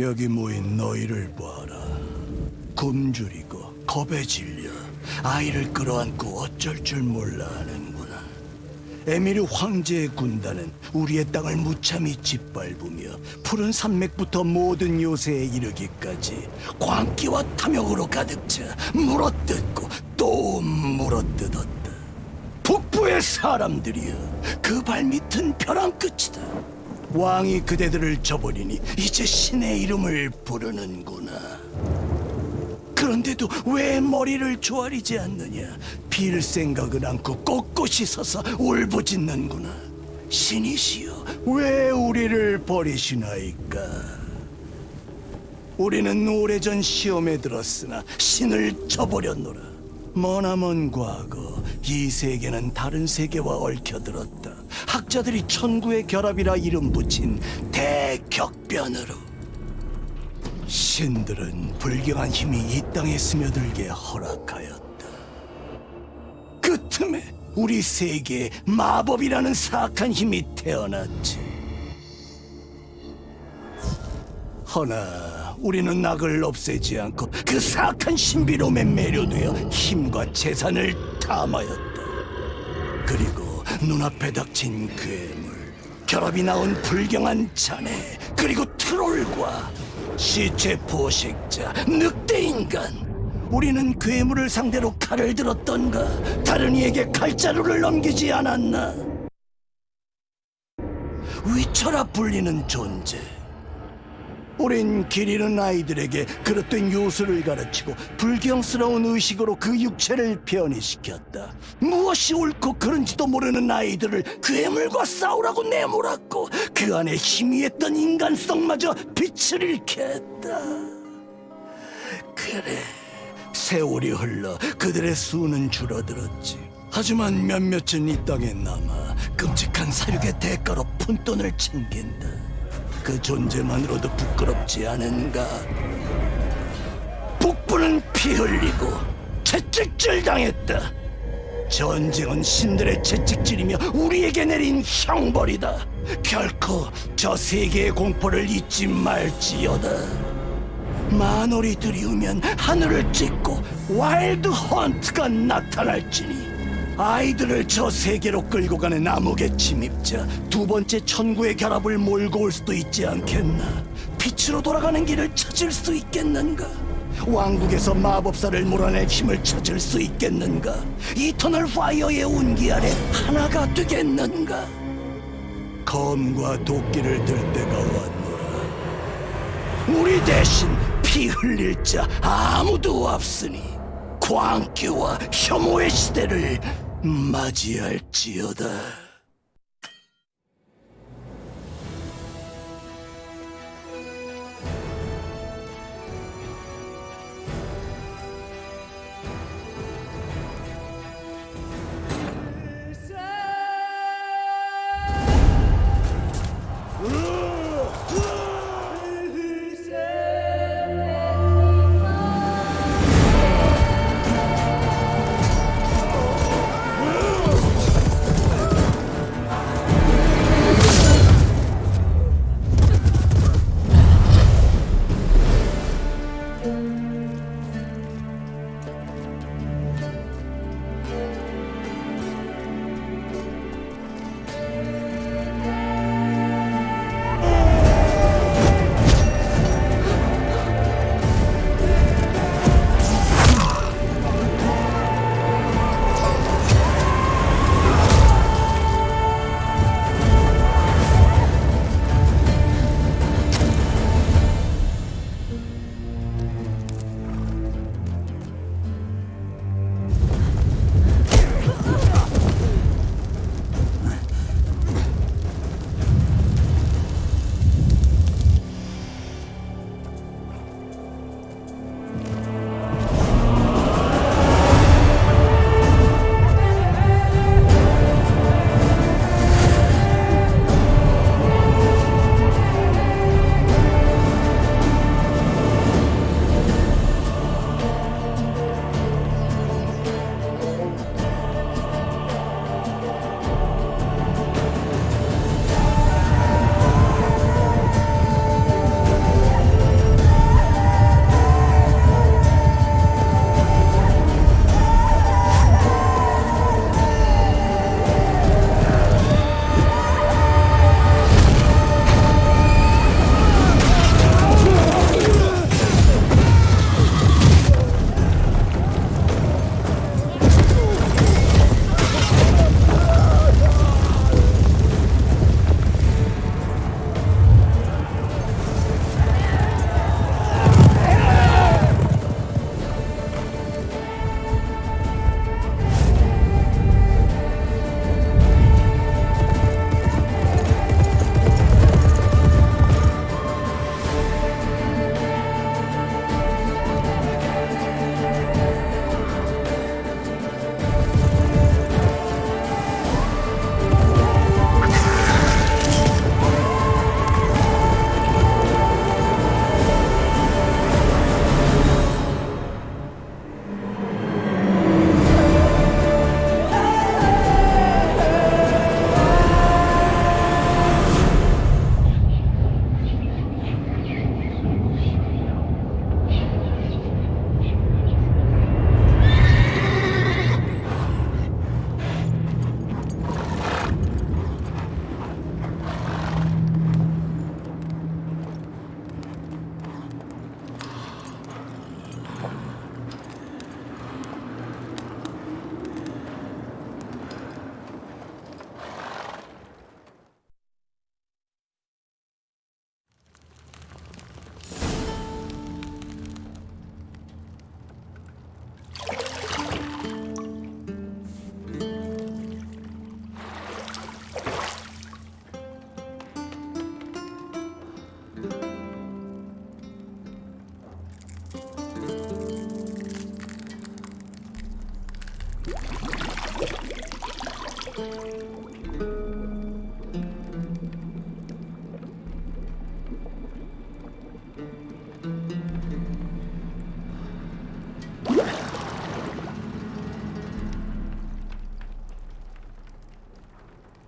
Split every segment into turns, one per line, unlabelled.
여기 모인 너희를 봐라. 굶주리고 겁에 질려 아이를 끌어안고 어쩔 줄 몰라 하는구나. 에미르 황제의 군단은 우리의 땅을 무참히 짓밟으며 푸른 산맥부터 모든 요새에 이르기까지 광기와 탐욕으로 가득 차 물어뜯고 또 물어뜯었다. 북부의 사람들이여 그 발밑은 벼랑 끝이다. 왕이 그대들을 저버리니 이제 신의 이름을 부르는구나. 그런데도 왜 머리를 조아리지 않느냐? 빌 생각을 않고 꼿꼿이 서서 울부짖는구나. 신이시여, 왜 우리를 버리시나이까? 우리는 오래전 시험에 들었으나 신을 저버렸노라. 머나먼 과거 이 세계는 다른 세계와 얽혀들었다. 학자들이 천구의 결합이라 이름 붙인 대격변으로. 신들은 불경한 힘이 이 땅에 스며들게 허락하였다. 그 틈에 우리 세계에 마법이라는 사악한 힘이 태어났지. 허나 우리는 낙을 없애지 않고 그 사악한 신비로움에 매료되어 힘과 재산을 탐하였다. 그리고 눈앞에 닥친 괴물, 결합이 나온 불경한 자네, 그리고 트롤과 시체 포식자, 늑대 인간. 우리는 괴물을 상대로 칼을 들었던가 다른 이에게 칼자루를 넘기지 않았나? 위쳐라 불리는 존재. 우린 길 잃은 아이들에게 그릇된 요술을 가르치고 불경스러운 의식으로 그 육체를 변이시켰다. 무엇이 옳고 그른지도 모르는 아이들을 괴물과 싸우라고 내몰았고 그 안에 희미했던 인간성마저 빛을 잃게 했다. 그래, 세월이 흘러 그들의 수는 줄어들었지. 하지만 몇몇은 이 땅에 남아 끔찍한 사륙의 대가로 푼돈을 챙긴다. 그 존재만으로도 부끄럽지 않은가? 북부는 피 흘리고 채찍질 당했다. 전쟁은 신들의 채찍질이며 우리에게 내린 형벌이다. 결코 저 세계의 공포를 잊지 말지어다. 만월이 드리우면 하늘을 찢고 Wild Hunt가 나타날지니 아이들을 저 세계로 끌고 가는 암흑의 침입자 두 번째 천구의 결합을 몰고 올 수도 있지 않겠나? 빛으로 돌아가는 길을 찾을 수 있겠는가? 왕국에서 마법사를 몰아낼 힘을 찾을 수 있겠는가? Eternal Fire의 온기 아래 하나가 되겠는가? 검과 도끼를 들 때가 왔노라. 우리 대신 피 흘릴 자 아무도 없으니 광기와 혐오의 시대를 맞이할지어다.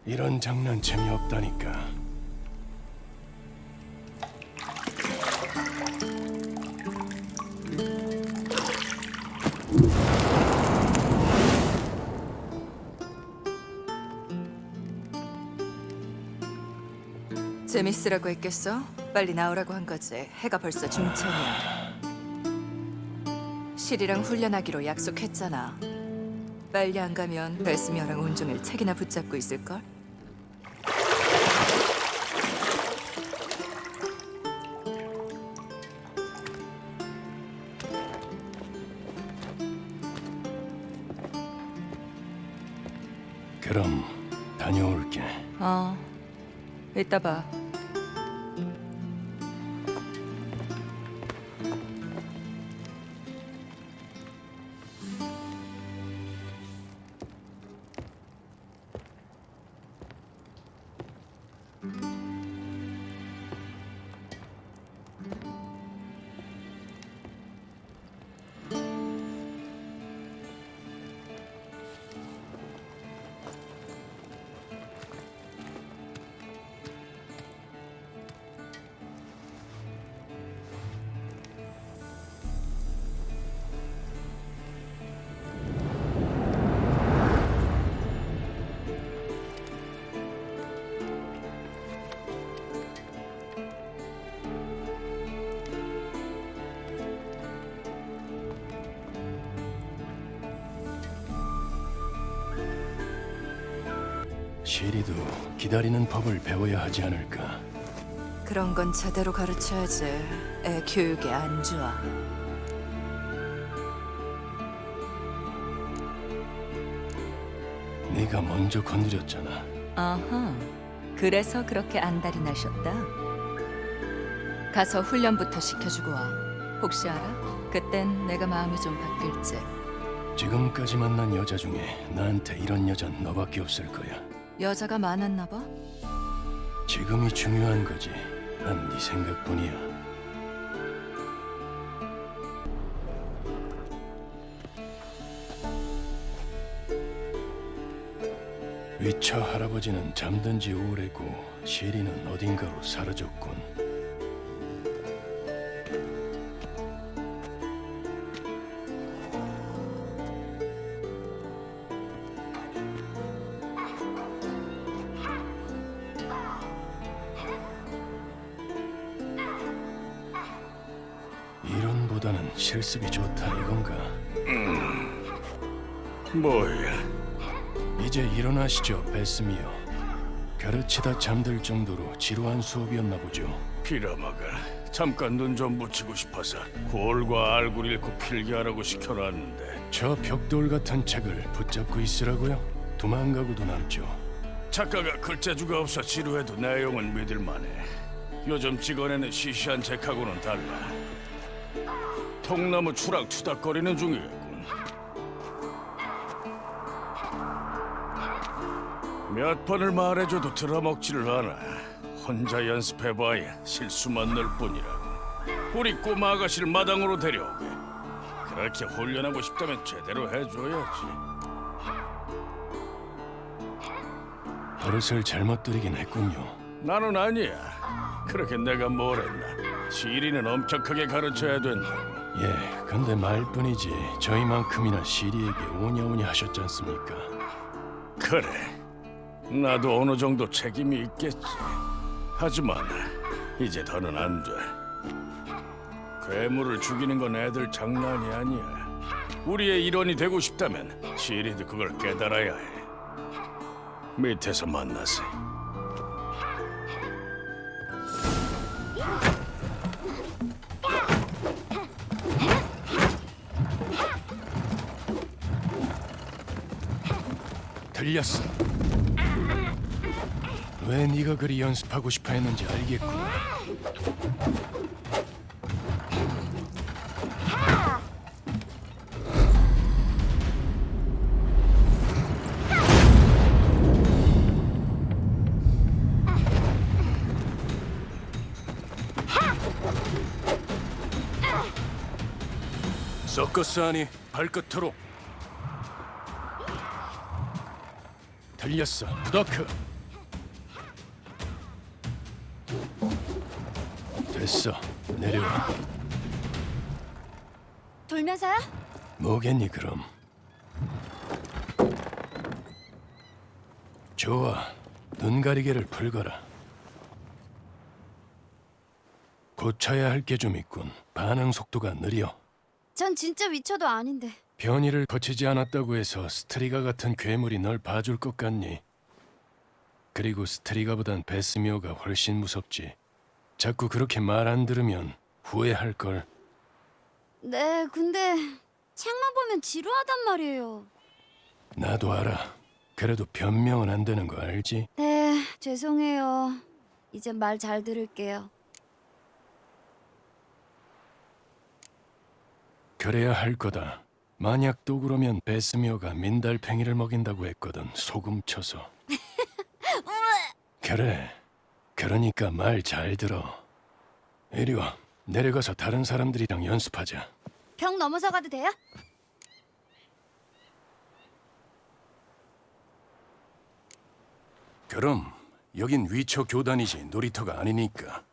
이런 장난 재미없다니까.
재밌으라고 했겠어? 빨리 나오라고 한 거지. 해가 벌써 중천이야. 실이랑 훈련하기로 약속했잖아. 빨리 안 가면 벨스미어랑 온종일 책이나 붙잡고 있을걸?
그럼 다녀올게.
어. 이따 봐.
시리도 기다리는 법을 배워야 하지 않을까.
그런 건 제대로 가르쳐야지. 애 교육에 안 좋아.
네가 먼저 건드렸잖아.
아하. 그래서 그렇게 안달이 나셨다. 가서 훈련부터 시켜주고 와. 혹시 알아? 그땐 내가 마음이 좀 바뀔지.
지금까지 만난 여자 중에 나한테 이런 여잔 너밖에 없을 거야.
여자가 많았나 봐.
지금이 중요한 거지. 난 네 생각뿐이야. 위처 할아버지는 잠든 지 오래고 시리는 어딘가로 사라졌군. 보다는 실습이 좋다 이건가?
뭐야?
이제 일어나시죠, 베스미어. 가르치다 잠들 정도로 지루한 수업이었나 보죠.
빌어먹을. 잠깐 눈 좀 붙이고 싶어서 골과 알굴 읽고 필기하라고 시켜놨는데
저 벽돌 같은 책을 붙잡고 있으라고요? 도망가고도 남죠.
작가가 글재주가 없어 지루해도 내용은 믿을만해. 요즘 찍어내는 시시한 책하고는 달라. 통나무 추락 투닥거리는 중이겠군. 몇 번을 말해줘도 들어먹지를 않아. 혼자 연습해봐야 실수만 늘 뿐이라고. 우리 꼬마 아가씨를 마당으로 데려오게. 그렇게 훈련하고 싶다면 제대로 해줘야지.
버릇을 잘못 들이긴 했군요.
나는 아니야. 그렇게 내가 뭘 했나. 시리는 엄격하게 가르쳐야 된다.
예, 근데 말뿐이지 저희만큼이나 시리에게 오냐오냐 하셨지 않습니까?
그래. 나도 어느 정도 책임이 있겠지. 하지만 이제 더는 안 돼. 괴물을 죽이는 건 애들 장난이 아니야. 우리의 일원이 되고 싶다면 시리도 그걸 깨달아야 해. 밑에서 만나세.
들렸어. 왜 네가 그리 연습하고 싶어 했는지 알겠군. 서커스 아니 발끝으로 들렸어, 너크. 됐어. 내려와.
돌면서야?
뭐겠니 그럼? 좋아. 눈 가리개를 풀거라. 고쳐야 할 게 좀 있군. 반응 속도가 느려.
전 진짜 미쳐도 아닌데.
변이를 거치지 않았다고 해서 스트리가 같은 괴물이 널 봐줄 것 같니? 그리고 스트리가보단 베스미어가 훨씬 무섭지. 자꾸 그렇게 말 안 들으면 후회할 걸.
네, 근데 책만 보면 지루하단 말이에요.
나도 알아. 그래도 변명은 안 되는 거 알지?
네, 죄송해요. 이제 말 잘 들을게요.
그래야 할 거다. 만약 또 그러면 베스미오가 민달팽이를 먹인다고 했거든. 소금 쳐서. 그래. 그러니까 말 잘 들어. 이리 와. 내려가서 다른 사람들이랑 연습하자.
벽 넘어서 가도 돼요?
그럼 여긴 위쳐 교단이지 놀이터가 아니니까.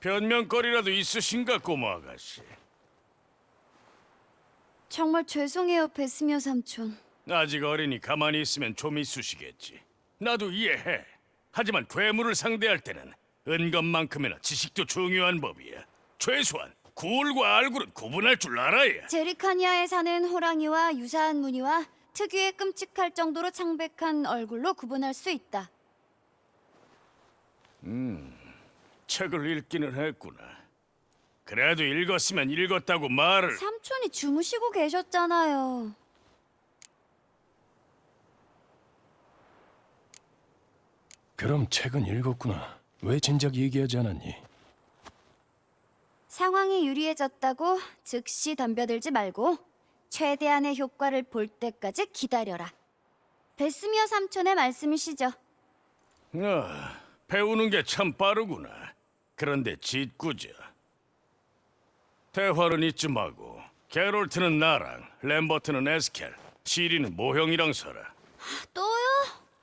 변명거리라도 있으신가 꼬마 아가씨.
정말 죄송해요, 베스미어 삼촌.
아직 어리니 가만히 있으면 좀 있으시겠지. 나도 이해해. 하지만 괴물을 상대할 때는 은검만큼이나 지식도 중요한 법이야. 최소한 굴과 알굴은 구분할 줄 알아야.
제리카니아에 사는 호랑이와 유사한 무늬와 특유의 끔찍할 정도로 창백한 얼굴로 구분할 수 있다.
책을 읽기는 했구나 그래도 읽었으면 읽었다고 말을
삼촌이 주무시고 계셨잖아요.
그럼 책은 읽었구나. 왜 진작 얘기하지 않았니?
상황이 유리해졌다고 즉시 덤벼들지 말고 최대한의 효과를 볼 때까지 기다려라. 베스미어 삼촌의 말씀이시죠.
아, 배우는 게 참 빠르구나 그런데 짓궂어 대화는 잊지 마고 게롤트는 나랑 램버트는 에스켈 시리는 모형이랑 서라
또요?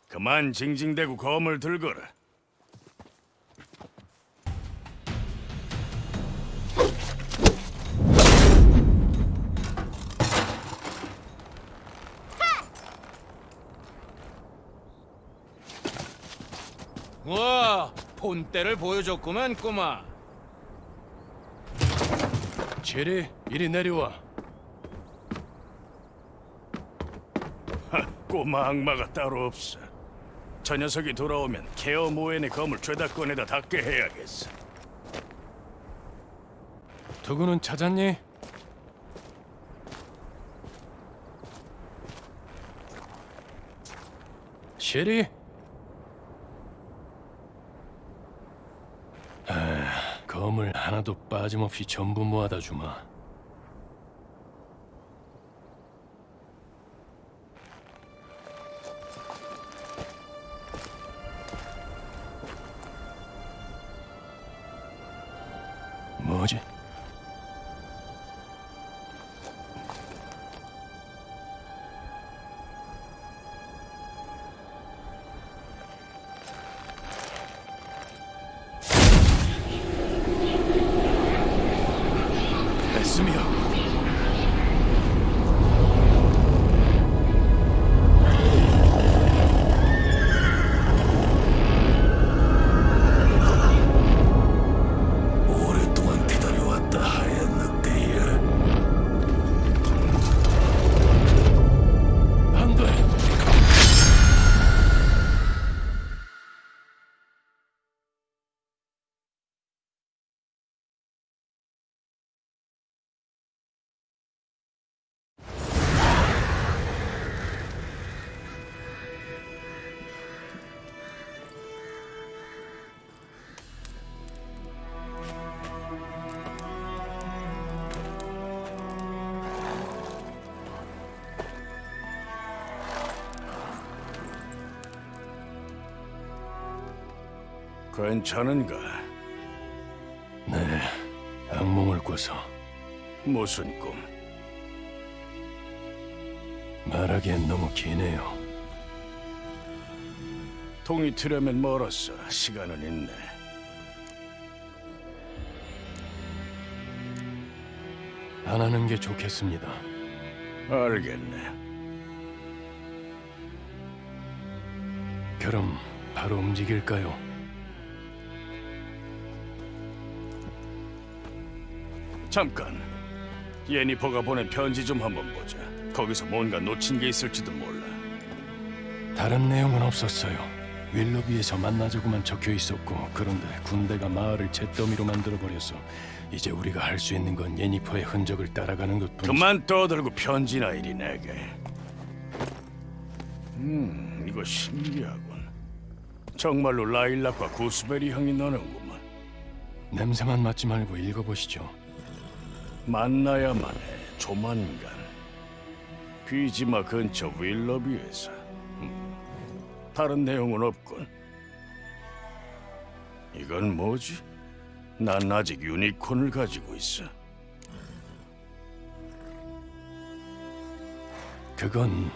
그만 징징대고 검을 들거라.
와, 본때를 보여줬구만, 꼬마.
제리, 이리 내려와.
하, 꼬마 악마가 따로 없어. 저 녀석이 돌아오면 케어 모엔의 검을 죄다 꺼내다 닦게 해야겠어.
두구는 찾았니? 쉐리? 검을 하나도 빠짐없이 전부 모아다 주마.
괜찮은가?
네, 악몽을 꿔서
무슨 꿈?
말하기엔 너무 기네요.
동이 트려면 멀었어. 시간은 있네.
안 하는 게 좋겠습니다.
알겠네.
그럼 바로 움직일까요?
잠깐. 예니퍼가 보낸 편지 좀 한번 보자. 거기서 뭔가 놓친 게 있을지도 몰라.
다른 내용은 없었어요. 윌로비에서 만나자고만 적혀 있었고 그런데 군대가 마을을 잿더미로 만들어 버려서 이제 우리가 할 수 있는 건 예니퍼의 흔적을 따라가는 것뿐이지.
그만 떠들고 편지나 이리 내게. 음, 이거 신기하군. 정말로 라일락과 구스베리 향이 나는구만.
냄새만 맡지 말고 읽어보시죠.
만나야만 해. 조만간. 귀지마 근처 윌러비에서. 음, 다른 내용은 없군. 이건 뭐지? 난 아직 유니콘을 가지고 있어.
그건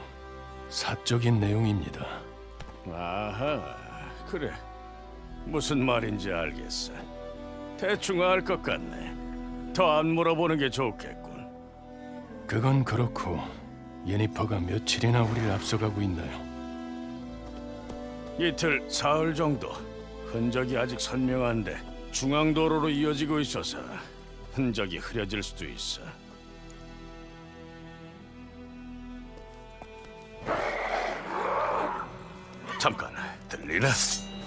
사적인 내용입니다.
아하, 그래. 무슨 말인지 알겠어. 대충 알 것 같네. 더 안 물어보는 게 좋겠군.
그건 그렇고 예니퍼가 며칠이나 우리를 앞서가고 있나요?
이틀, 사흘 정도. 흔적이 아직 선명한데 중앙도로로 이어지고 있어서 흔적이 흐려질 수도 있어. 잠깐, 들리나?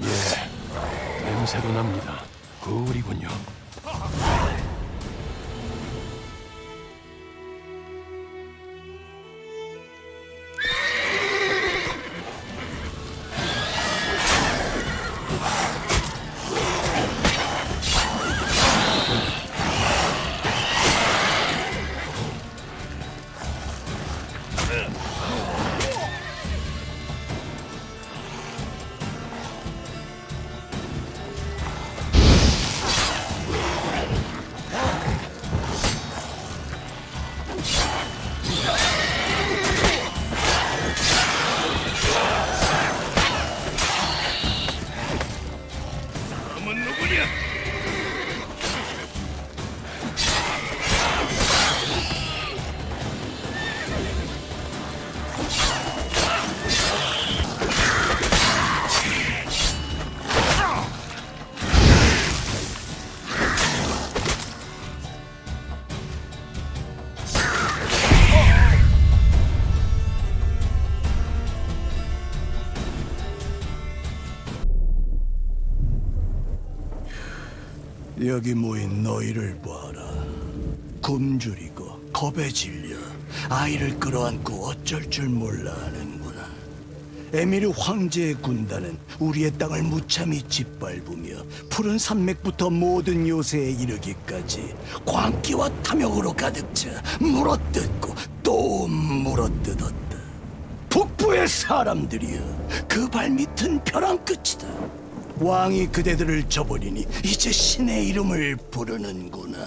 예, 냄새도 납니다. 거울이군요.
여기 모인 너희를 봐라. 굶주리고 겁에 질려 아이를 끌어안고 어쩔 줄 몰라 하는구나. 에미르 황제의 군단은 우리의 땅을 무참히 짓밟으며 푸른 산맥부터 모든 요새에 이르기까지 광기와 탐욕으로 가득 차 물어뜯고 또 물어뜯었다. 북부의 사람들이여 그 발밑은 벼랑 끝이다 왕이 그대들을 저버리니 이제 신의 이름을 부르는구나.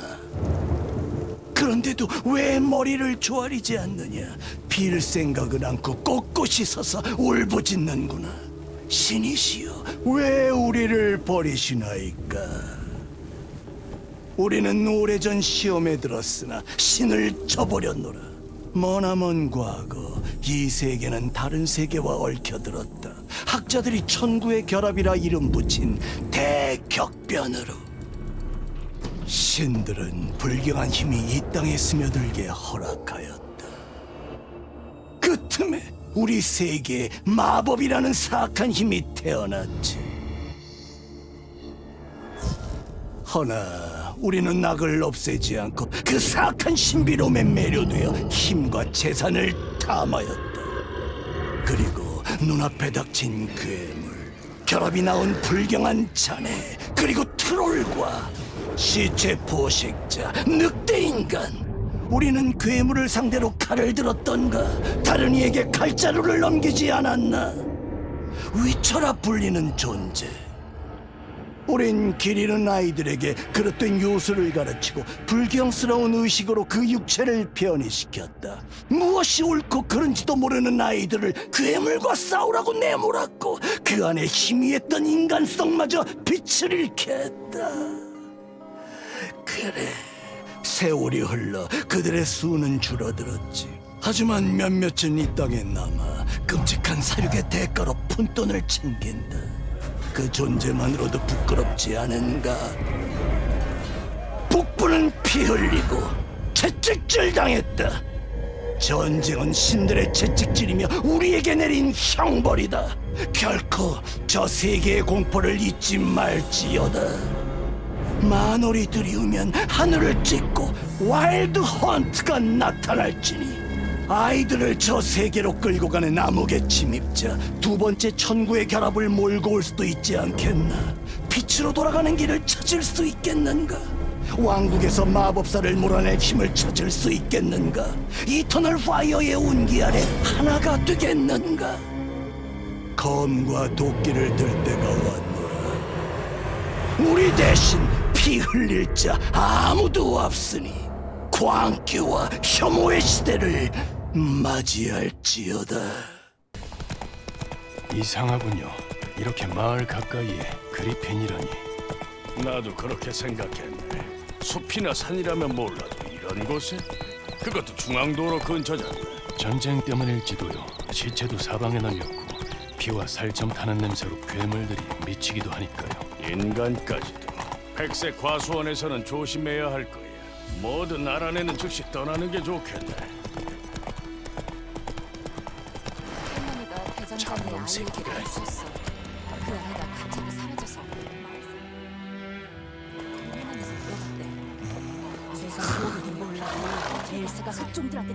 그런데도 왜 머리를 조아리지 않느냐? 빌 생각은 않고 꼿꼿이 서서 울부짖는구나. 신이시여 왜 우리를 버리시나이까? 우리는 오래전 시험에 들었으나 신을 저버렸노라. 머나먼 과거 이 세계는 다른 세계와 얽혀들었다. 학자들이 천구의 결합이라 이름 붙인 대격변으로. 신들은 불경한 힘이 이 땅에 스며들게 허락하였다. 그 틈에 우리 세계에 마법이라는 사악한 힘이 태어났지. 허나 우리는 낙을 없애지 않고 그 사악한 신비로움에 매료되어 힘과 재산을 탐하였다. 그리고 눈앞에 닥친 괴물, 결합이 나온 불경한 자네, 그리고 트롤과 시체 포식자, 늑대 인간. 우리는 괴물을 상대로 칼을 들었던가 다른 이에게 칼자루를 넘기지 않았나? 위쳐라 불리는 존재. 우린 길 잃은 아이들에게 그릇된 요술을 가르치고 불경스러운 의식으로 그 육체를 변이시켰다. 무엇이 옳고 그른지도 모르는 아이들을 괴물과 싸우라고 내몰았고 그 안에 희미했던 인간성마저 빛을 잃게 했다. 그래, 세월이 흘러 그들의 수는 줄어들었지. 하지만 몇몇은 이 땅에 남아 끔찍한 사육의 대가로 푼돈을 챙긴다. 그 존재만으로도 부끄럽지 않은가? 북부는 피 흘리고 채찍질 당했다. 전쟁은 신들의 채찍질이며 우리에게 내린 형벌이다. 결코 저 세계의 공포를 잊지 말지어다. 만월이 드리우면 하늘을 찢고 Wild Hunt가 나타날지니 아이들을 저 세계로 끌고 가는 암흑의 침입자 두 번째 천구의 결합을 몰고 올 수도 있지 않겠나? 빛으로 돌아가는 길을 찾을 수 있겠는가? 왕국에서 마법사를 몰아낼 힘을 찾을 수 있겠는가? Eternal Fire의 온기 아래 하나가 되겠는가? 검과 도끼를 들 때가 왔노라. 우리 대신 피 흘릴 자 아무도 없으니 광기와 혐오의 시대를 맞이할지어다.
이상하군요. 이렇게 마을 가까이에 그리핀이라니.
나도 그렇게 생각했네. 숲이나 산이라면 몰라도 이런 곳에? 그것도 중앙도로 근처잖아.
전쟁 때문일지도요. 시체도 사방에 널렸고 피와 살점 타는 냄새로 괴물들이 미치기도 하니까요.
인간까지도. 백색 과수원에서는 조심해야 할 거야. 뭐든 알아내는 즉시 떠나는 게 좋겠네.
있어. 그 아이가 갑자기 사라져서 들어갔대. 세상 모르긴 몰라도 제일스가 속종들한테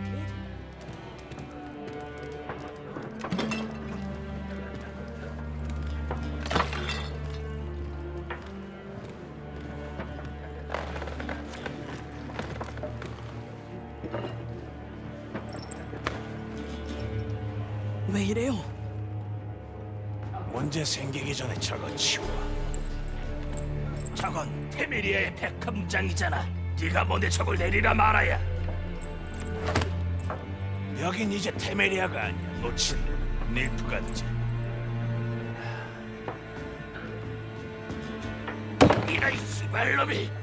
문제 생기기 전에 저거 치워. 저건 테메리아의 백합장이잖아. 네가 뭔데 저걸 내리라 말아야. 여긴 이제 테메리아가 아니야. 놓친 닐프간지. 이런
시발놈이.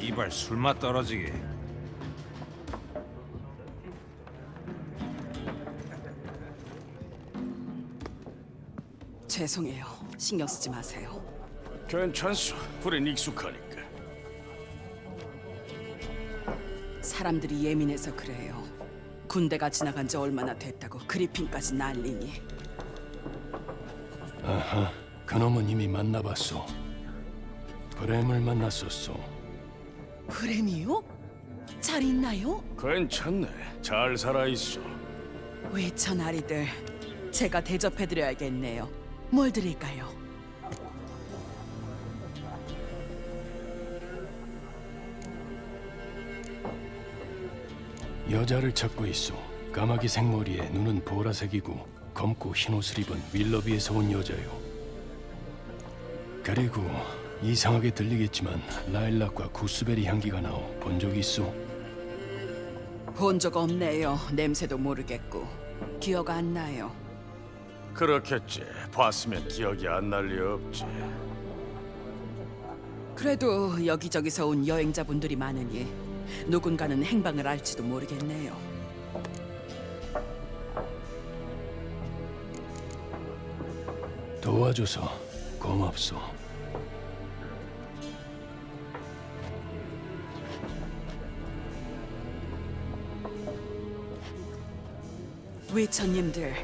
씨발 술맛 떨어지게.
죄송해요. 신경 쓰지 마세요.
괜찮소. 우린 익숙하니까.
사람들이 예민해서 그래요. 군대가 지나간 지 얼마나 됐다고 그리핀까지 난리니.
아하, 그놈은 이미 만나봤소. 그램을 만났었소.
그램이요? 잘 있나요?
괜찮네. 잘 살아있어.
외천 아리들, 제가 대접해드려야겠네요. 뭘 드릴까요?
여자를 찾고 있소. 까마귀 생머리에 눈은 보라색이고 검고 흰 옷을 입은 윌러비에서 온 여자요. 그리고 이상하게 들리겠지만 라일락과 구스베리 향기가 나오 본적 있소?
본적 없네요. 냄새도 모르겠고. 기억 안 나요.
그렇겠지. 봤으면 기억이 안 날 리 없지.
그래도 여기저기서 온 여행자분들이 많으니 누군가는 행방을 알지도 모르겠네요.
도와줘서 고맙소.
외천님들,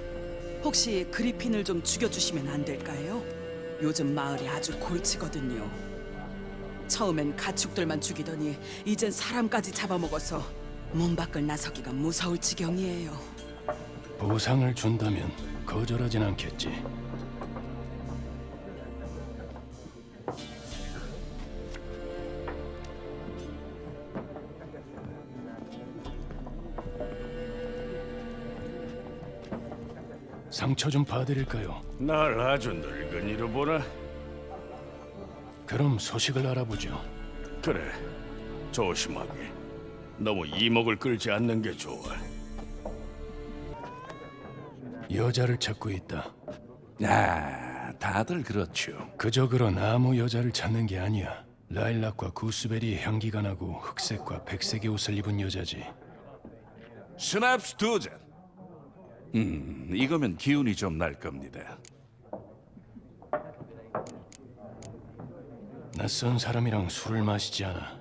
혹시 그리핀을 좀 죽여주시면 안 될까요? 요즘 마을이 아주 골치거든요. 처음엔 가축들만 죽이더니 이젠 사람까지 잡아먹어서 문 밖을 나서기가 무서울 지경이에요.
보상을 준다면 거절하진 않겠지. 상처 좀 봐드릴까요?
날 아주 늙은이로 보나?
그럼 소식을 알아보죠.
그래, 조심하게. 너무 이목을 끌지 않는 게 좋아.
여자를 찾고 있다.
아, 다들 그렇죠.
그저 그런 아무 여자를 찾는 게 아니야. 라일락과 구스베리의 향기가 나고 흑색과 백색의 옷을 입은 여자지.
스냅스 두 잔. 음, 이거면 기운이 좀 날 겁니다.
낯선 사람이랑 술을 마시지 않아.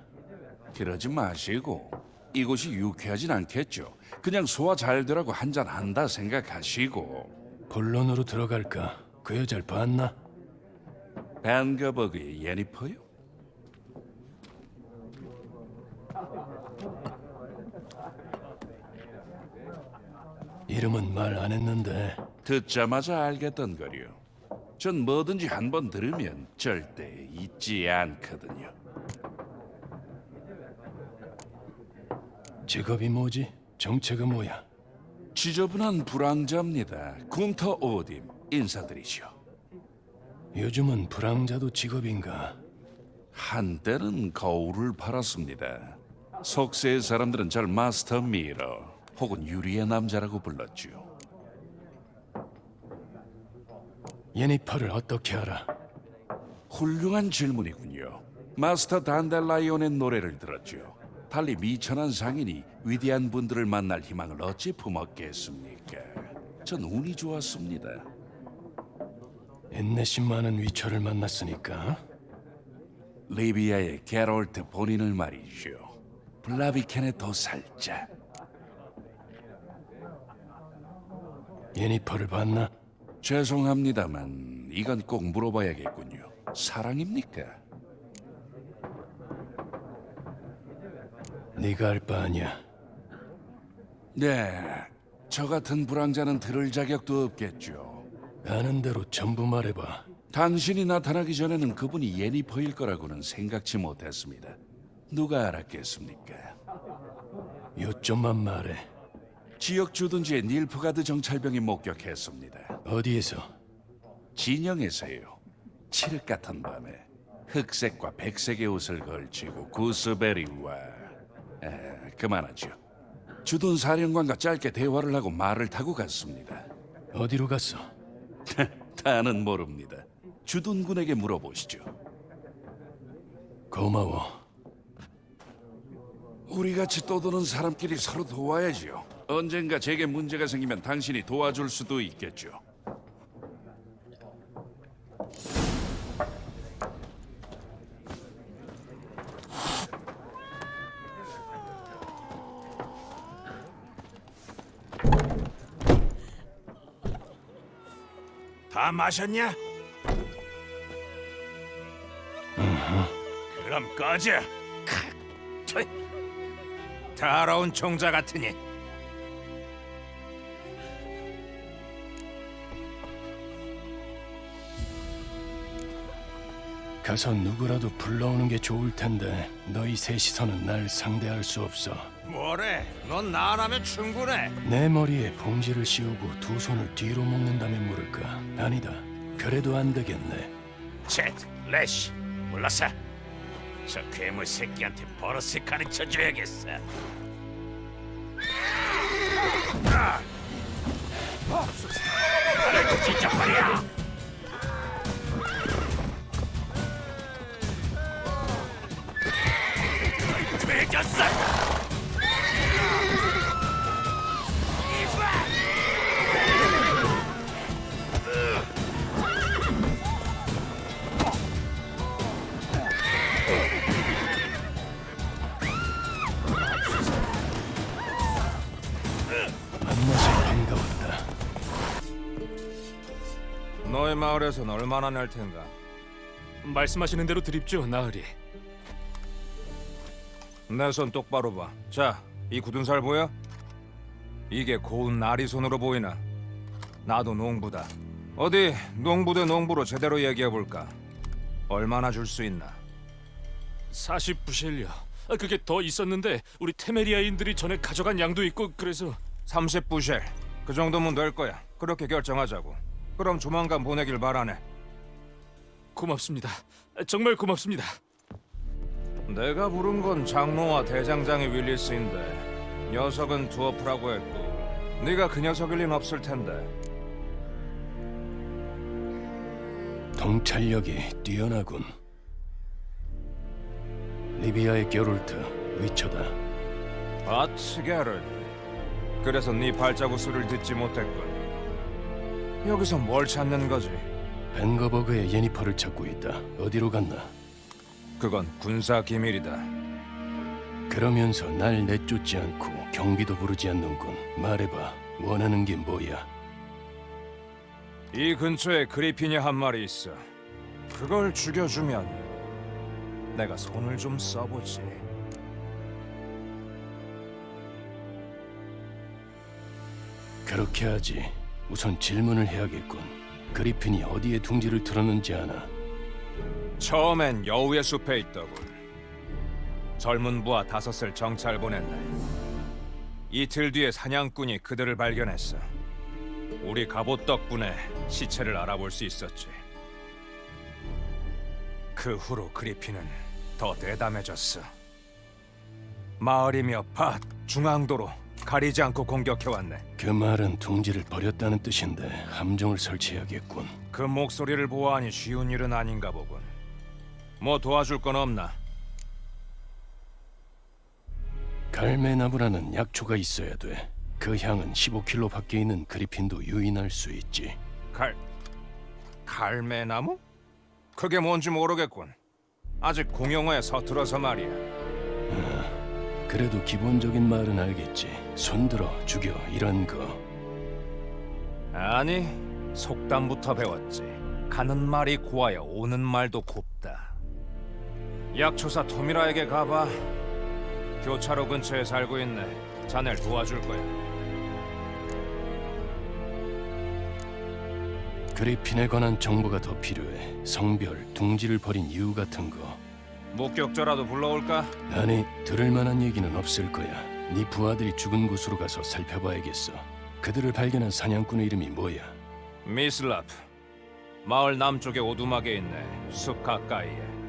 그러지 마시고 이곳이 유쾌하진 않겠죠. 그냥 소화 잘 되라고 한 잔 한다 생각하시고
본론으로 들어갈까? 그 여자를 봤나?
벤거버그의 예니퍼요?
이름은 말 안 했는데
듣자마자 알겠던 거요. 전 뭐든지 한 번 들으면 절대 잊지 않거든요.
직업이 뭐지? 정체가 뭐야?
지저분한 불황자입니다. 군터 오딤 인사드리죠.
요즘은 불황자도 직업인가?
한때는 거울을 팔았습니다. 속세의 사람들은 절 마스터 미러 혹은 유리의 남자라고 불렀죠.
예니퍼를 어떻게 알아?
훌륭한 질문이군요. 마스터 단델라이온의 노래를 들었죠. 달리 미천한 상인이 위대한 분들을 만날 희망을 어찌 품었겠습니까? 전 운이 좋았습니다.
인내심 많은 위처를 만났으니까
리비아의 게롤트 본인을 말이죠. 블라비켄의 도살자.
예니퍼를 봤나?
죄송합니다만 이건 꼭 물어봐야겠군요. 사랑입니까?
네가 알 바 아니야.
네, 저 같은 불황자는 들을 자격도 없겠죠.
아는 대로 전부 말해봐.
당신이 나타나기 전에는 그분이 예니퍼일 거라고는 생각지 못했습니다. 누가 알았겠습니까?
요점만 말해.
지역 주둔지에 닐프가드 정찰병이 목격했습니다.
어디에서?
진영에서요. 칠흑 같은 밤에 흑색과 백색의 옷을 걸치고 구스베리와 에, 그만하죠. 주둔 사령관과 짧게 대화를 하고 말을 타고 갔습니다.
어디로 갔어?
다는 모릅니다. 주둔군에게 물어보시죠.
고마워.
우리 같이 떠도는 사람끼리 서로 도와야지요. 언젠가 제게 문제가 생기면 당신이 도와줄 수도 있겠죠.
다 마셨냐? 그럼 꺼져.
더러운 종자 같으니
가서 누구라도 불러오는 게 좋을 텐데 너희 셋이서는 날 상대할 수 없어.
뭐래? 넌 나라면 충분해.
내 머리에 봉지를 씌우고 두 손을 뒤로 묶는다면 모를까? 아니다. 그래도 안 되겠네.
챗, 레시, 몰랐어? 저 괴물 새끼한테 버릇을 가르쳐줘야겠어. 아! 나를 진짜 말이
너의 마을에선 얼마나 낼 텐가?
말씀하시는 대로 드립죠, 나으리.
내 손 똑바로 봐. 자, 이 굳은 살 보여? 이게 고운 나리 손으로 보이나? 나도 농부다. 어디 농부 대 농부로 제대로 얘기해 볼까? 얼마나 줄 수 있나?
40부실요. 아, 그게 더 있었는데 우리 테메리아인들이 전에 가져간 양도 있고 그래서
30부실. 그 정도면 될 거야. 그렇게 결정하자고. 그럼 조만간 보내길 바라네.
고맙습니다. 아, 정말 고맙습니다.
내가 부른 건 장로와 대장장이 윌리스인데 녀석은 두어프라고 했고 네가 그 녀석일 린 없을 텐데
통찰력이 뛰어나군. 리비아의 게롤트 위쳐다.
아츠게른 그래서 네 발자국 소리를 듣지 못했군 여기서 뭘 찾는 거지?
벤거버그의 예니퍼를 찾고 있다. 어디로 갔나?
그건 군사 기밀이다
그러면서 날 내쫓지 않고 경비도 부르지 않는군. 말해봐. 원하는 게 뭐야?
이 근처에 그리핀이 한 마리 있어 그걸 죽여주면 내가 손을 좀 써보지
그렇게 하지. 우선 질문을 해야겠군. 그리핀이 어디에 둥지를 틀었는지 아나?
처음엔 여우의 숲에 있더군. 젊은 부하 다섯을 정찰 보냈네. 이틀 뒤에 사냥꾼이 그들을 발견했어. 우리 갑옷 덕분에 시체를 알아볼 수 있었지. 그 후로 그리핀은 더 대담해졌어. 마을이며 밭, 중앙도로 가리지 않고 공격해왔네.
그 말은 둥지를 버렸다는 뜻인데 함정을 설치해야겠군.
그 목소리를 보아하니 쉬운 일은 아닌가 보군. 뭐 도와줄 건 없나?
갈매나무라는 약초가 있어야 돼. 그 향은 15킬로 밖에 있는 그리핀도 유인할 수 있지.
갈 갈매나무? 그게 뭔지 모르겠군. 아직 공용어에 서툴어서 말이야.
그래도 기본적인 말은 알겠지. 손들어 죽여 이런 거.
아니 속담부터 배웠지. 가는 말이 고와야 오는 말도 곱다. 약초사 토미라에게 가봐. 교차로 근처에 살고 있네. 자네를 도와줄 거야.
그리핀에 관한 정보가 더 필요해. 성별, 둥지를 버린 이유 같은 거.
목격자라도 불러올까?
아니, 들을 만한 얘기는 없을 거야. 네 부하들이 죽은 곳으로 가서 살펴봐야겠어. 그들을 발견한 사냥꾼의 이름이 뭐야?
미슬라프. 마을 남쪽의 오두막에 있네. 숲 가까이에.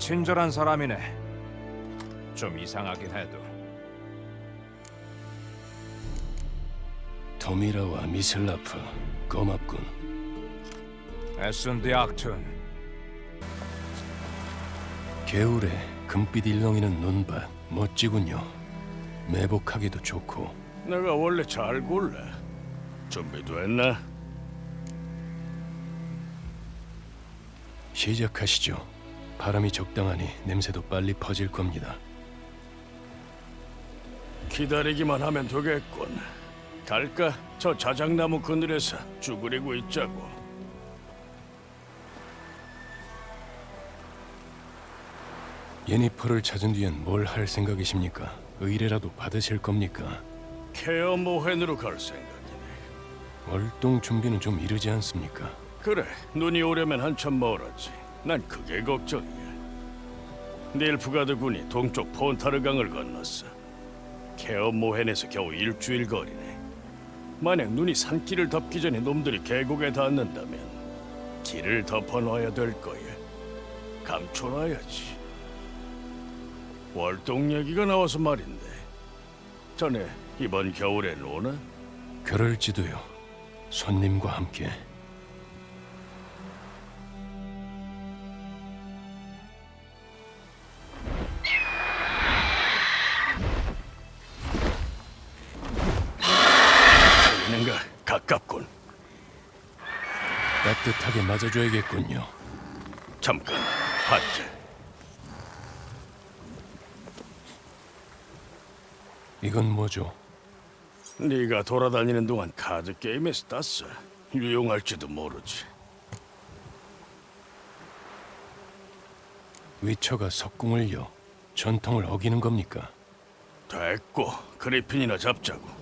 친절한 사람이네. 좀 이상하긴 해도.
토미라와 미슬라프. 고맙군.
에슨디 악튼.
겨울에 금빛 일렁이는 눈밭 멋지군요. 매복하기도 좋고
내가 원래 잘 골라. 준비됐나?
시작하시죠. 바람이 적당하니 냄새도 빨리 퍼질 겁니다.
기다리기만 하면 되겠군. 갈까? 저 자작나무 그늘에서 쭈그리고 있자고.
예니퍼를 찾은 뒤엔 뭘 할 생각이십니까? 의뢰라도 받으실 겁니까?
케어 모헨으로 갈 생각이네.
월동 준비는 좀 이르지 않습니까?
그래, 눈이 오려면 한참 멀었지. 난 그게 걱정이야. 닐프가드 군이 동쪽 폰타르강을 건넜어. 케어 모헨에서 겨우 일주일 거리네. 만약 눈이 산길을 덮기 전에 놈들이 계곡에 닿는다면 길을 덮어놔야 될 거야. 감춰놔야지. 월동 얘기가 나와서 말인데 전에 이번 겨울엔 오나?
그럴지도요. 손님과 함께. 하게 맞아줘야겠군요.
잠깐, 하트.
이건 뭐죠?
네가 돌아다니는 동안 카드 게임에서 땄어. 유용할지도 모르지.
위처가 석궁을요. 전통을 어기는 겁니까?
됐고 그리핀이나 잡자고.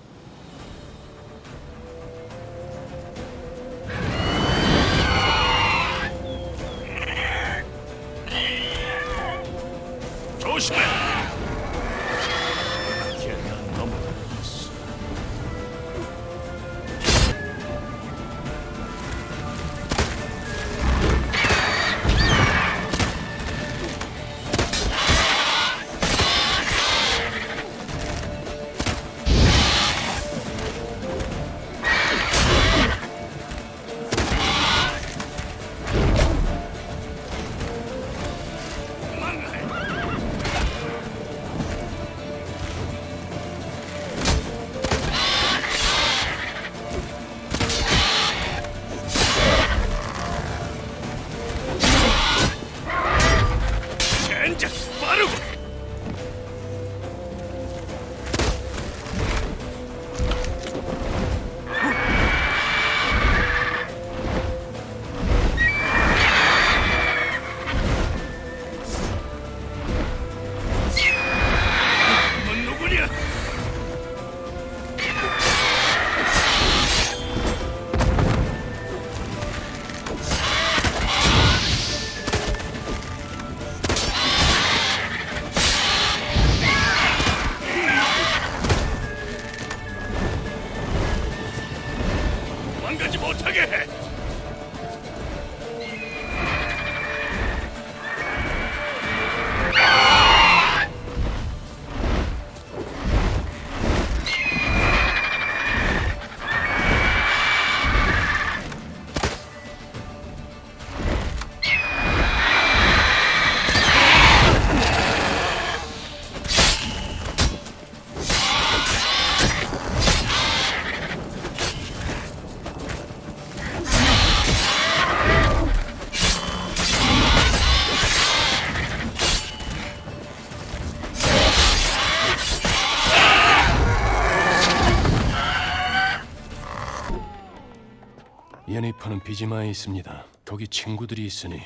예니퍼는 비지마에 있습니다. 거기 친구들이 있으니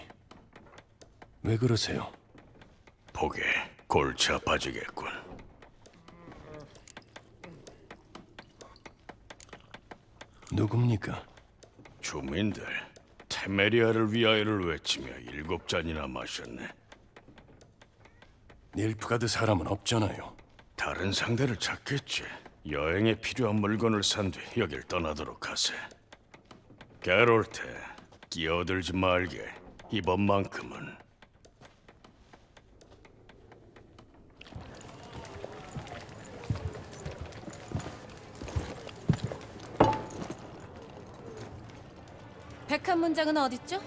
왜 그러세요?
보게 골치 아파지겠군.
누굽니까?
주민들 테메리아를 위하여를 외치며 일곱 잔이나 마셨네.
닐프가드 사람은 없잖아요.
다른 상대를 찾겠지. 여행에 필요한 물건을 산 뒤 여길 떠나도록 하세. 게롤트, 끼어들지 말게. 이번만큼은
백한 문장은 어딨죠?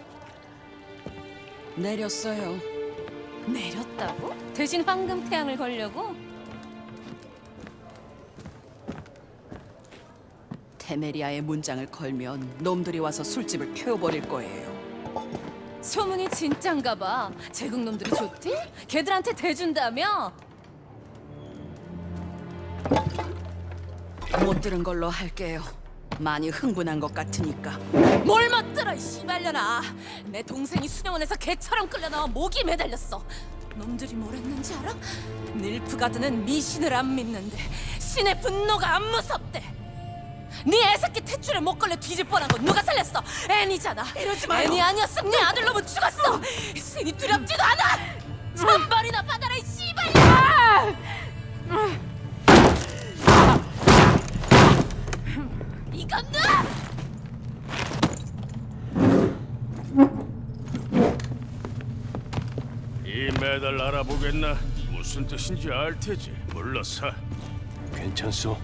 내렸어요.
내렸다고? 대신 황금 태양을 걸려고?
테메리아의 문장을 걸면 놈들이 와서 술집을 태워버릴 거예요.
소문이 진짠가 봐. 제국 놈들이 좋대? 걔들한테 대준다며?
못 들은 걸로 할게요. 많이 흥분한 것 같으니까.
뭘 멋들어 이 씨발려나. 내 동생이 수녀원에서 개처럼 끌려나와 목이 매달렸어. 놈들이 뭘 했는지 알아? 닐프가드는 미신을 안 믿는데 신의 분노가 안 무섭대. 네 애새끼 탯줄에 못 걸려 뒤질 뻔한 건 누가 살렸어? 애니잖아. 이러지 마요. 애니 아니었으면 네 아들놈은 죽었어. 신이 두렵지도 않아. 천벌이나 받아라 이 씨발야. 이건 나!
이 메달 알아보겠나? 무슨 뜻인지 알 테지. 물러서.
괜찮소?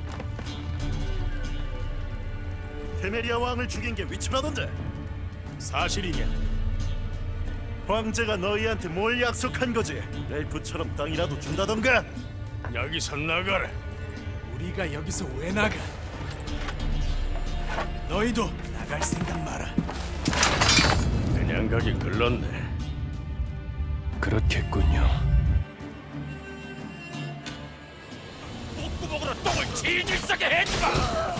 테메리아 왕을 죽인 게 위치라던데 사실이냐? 황제가 너희한테 뭘 약속한 거지? 렐프처럼 땅이라도 준다던가?
여기서 나가라.
우리가 여기서 왜 나가? 너희도 나갈 생각 마라.
그냥 가기 글렀네.
그렇겠군요.
목구멍으로 똥을 질질 싸게 해주마!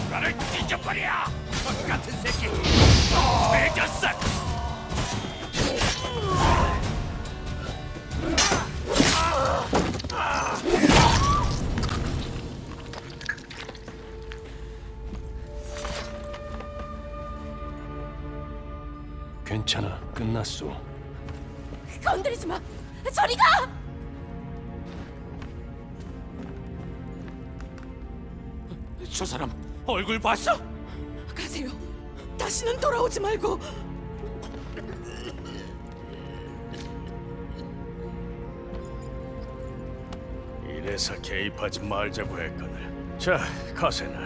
나를 뒤져버려! 것 같은 새끼! 매겼어!
괜찮아, 끝났어.
건드리지 마! 저리 가!
저 사람 얼굴 봤어?
가세요. 다시는 돌아오지 말고.
이래서 개입하지 말자고 했거늘. 자, 가세나.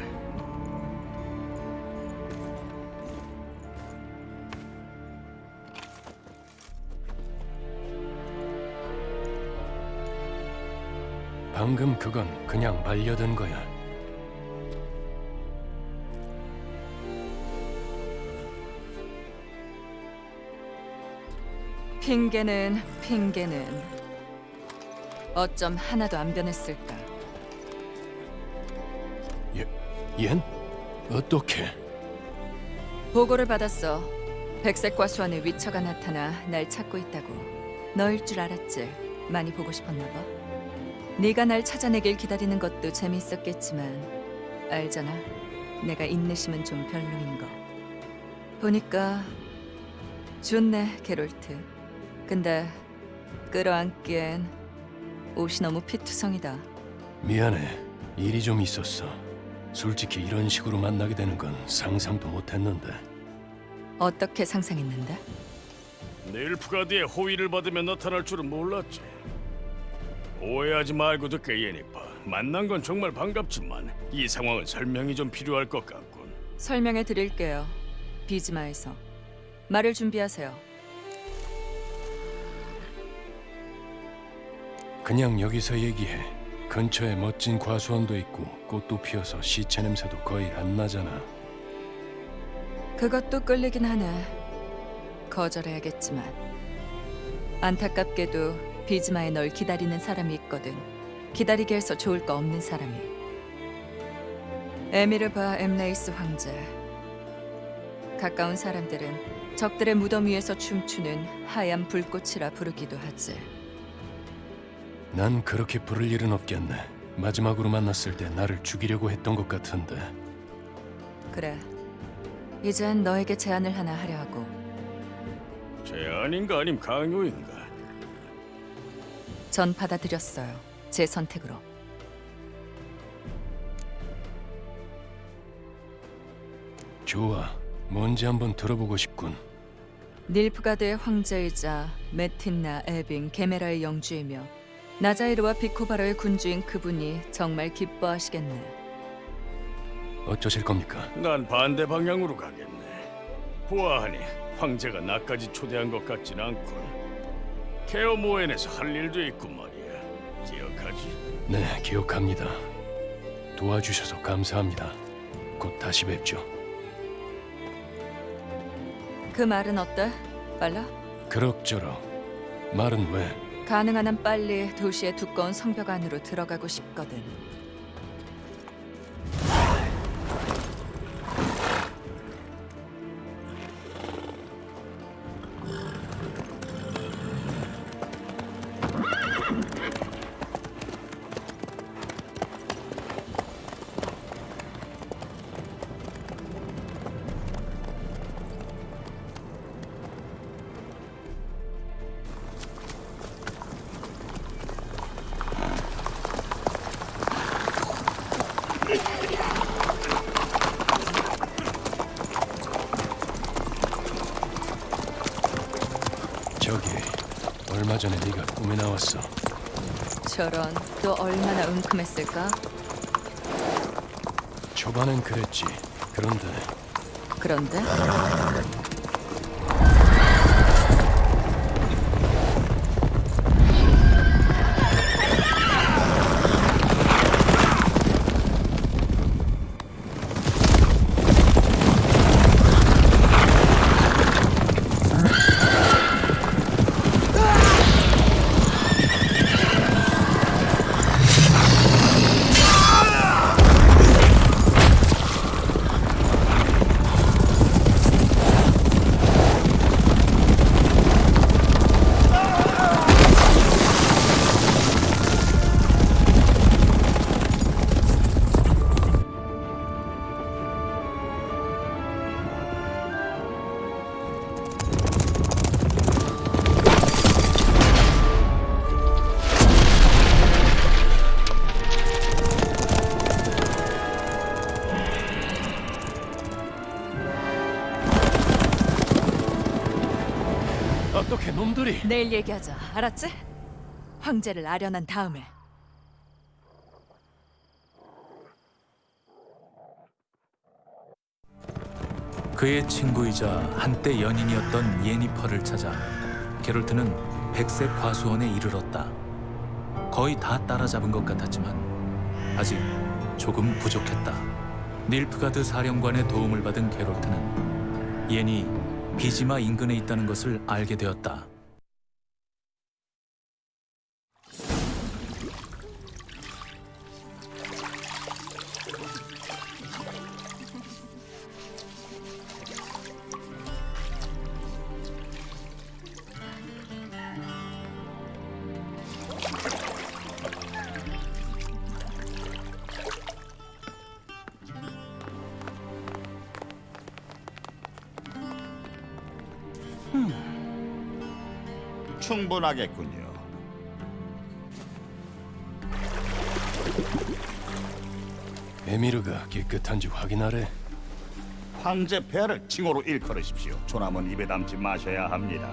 방금 그건 그냥 말려든 거야.
핑계는 핑계는 어쩜 하나도 안 변했을까?
얜? 어떻게?
보고를 받았어. 백색 과수원의 위처가 나타나 날 찾고 있다고. 너일 줄 알았지. 많이 보고 싶었나 봐. 네가 날 찾아내길 기다리는 것도 재미있었겠지만 알잖아. 내가 인내심은 좀 별로인 거. 보니까 좋네, 게롤트. 근데 끌어안기엔 옷이 너무 피투성이다.
미안해. 일이 좀 있었어. 솔직히 이런 식으로 만나게 되는 건 상상도 못했는데.
어떻게 상상했는데?
닐프가드의 호의를 받으며 나타날 줄은 몰랐지. 오해하지 말고 듣게 예니파. 만난 건 정말 반갑지만 이 상황은 설명이 좀 필요할 것 같군.
설명해 드릴게요. 비즈마에서 말을 준비하세요.
그냥 여기서 얘기해. 근처에 멋진 과수원도 있고 꽃도 피어서 시체 냄새도 거의 안 나잖아.
그것도 끌리긴 하네. 거절해야겠지만 안타깝게도 비즈마에 널 기다리는 사람이 있거든. 기다리게 해서 좋을 거 없는 사람이. 에미르바 엠레이스 황제. 가까운 사람들은 적들의 무덤 위에서 춤추는 하얀 불꽃이라 부르기도 하지.
난 그렇게 부를 일은 없겠네. 마지막으로 만났을 때 나를 죽이려고 했던 것 같은데.
그래. 이젠 너에게 제안을 하나 하려 하고
제안인가 아님 강요인가?
전 받아들였어요. 제 선택으로.
좋아. 뭔지 한번 들어보고 싶군.
닐프가드의 황제이자 메틴나, 에빙, 게메라의 영주이며 나자이르와 비코바로의 군주인 그분이 정말 기뻐하시겠네.
어쩌실 겁니까?
난 반대 방향으로 가겠네. 보아하니 황제가 나까지 초대한 것 같진 않군. 케어 모엔에서 할 일도 있고 말이야. 기억하지?
네, 기억합니다. 도와주셔서 감사합니다. 곧 다시 뵙죠.
그 말은 어때? 빨라?
그럭저럭. 말은 왜?
가능한 한 빨리 도시의 두꺼운 성벽 안으로 들어가고 싶거든.
나왔어.
저런 또 얼마나 은큼했을까?
초반엔 그랬지. 그런데
그런데 내일 얘기하자. 알았지? 황제를 아련한 다음에.
그의 친구이자 한때 연인이었던 예니퍼를 찾아 게롤트는 백색 과수원에 이르렀다. 거의 다 따라잡은 것 같았지만 아직 조금 부족했다. 닐프가드 사령관의 도움을 받은 게롤트는 예니 비지마 인근에 있다는 것을 알게 되었다.
충분하겠군요.
에미르가 깨끗한지 확인하래.
황제 폐하를 칭호로 일컬으십시오. 조남은 입에 담지 마셔야 합니다.